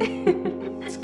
it's